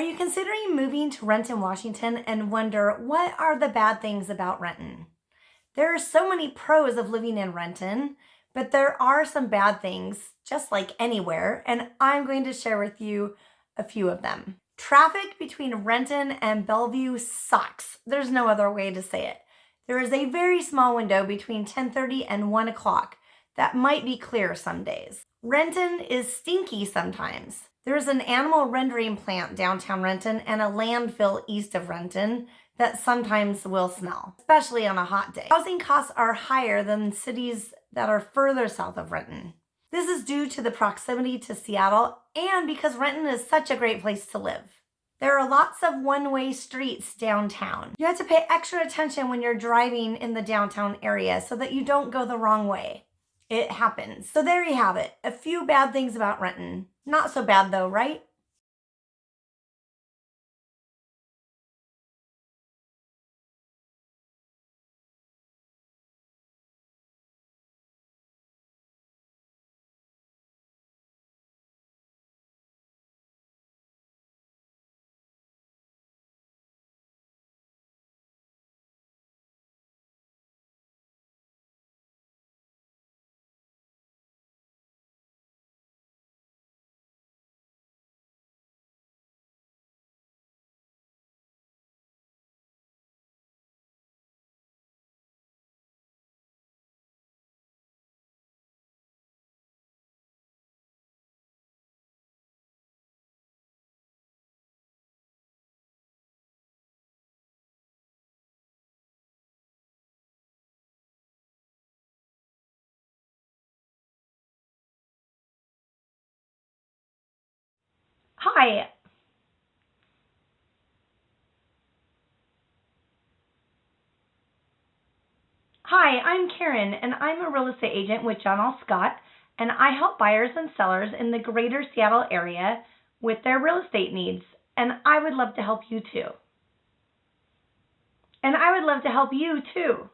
Are you considering moving to Renton, Washington and wonder what are the bad things about Renton? There are so many pros of living in Renton, but there are some bad things, just like anywhere, and I'm going to share with you a few of them. Traffic between Renton and Bellevue sucks. There's no other way to say it. There is a very small window between 10.30 and 1 o'clock that might be clear some days. Renton is stinky sometimes. There's an animal rendering plant downtown Renton and a landfill east of Renton that sometimes will smell, especially on a hot day. Housing costs are higher than cities that are further south of Renton. This is due to the proximity to Seattle and because Renton is such a great place to live. There are lots of one-way streets downtown. You have to pay extra attention when you're driving in the downtown area so that you don't go the wrong way. It happens. So there you have it. A few bad things about Renton. Not so bad though, right? Hi. Hi, I'm Karen, and I'm a real estate agent with John L. Scott, and I help buyers and sellers in the greater Seattle area with their real estate needs, and I would love to help you too. And I would love to help you too.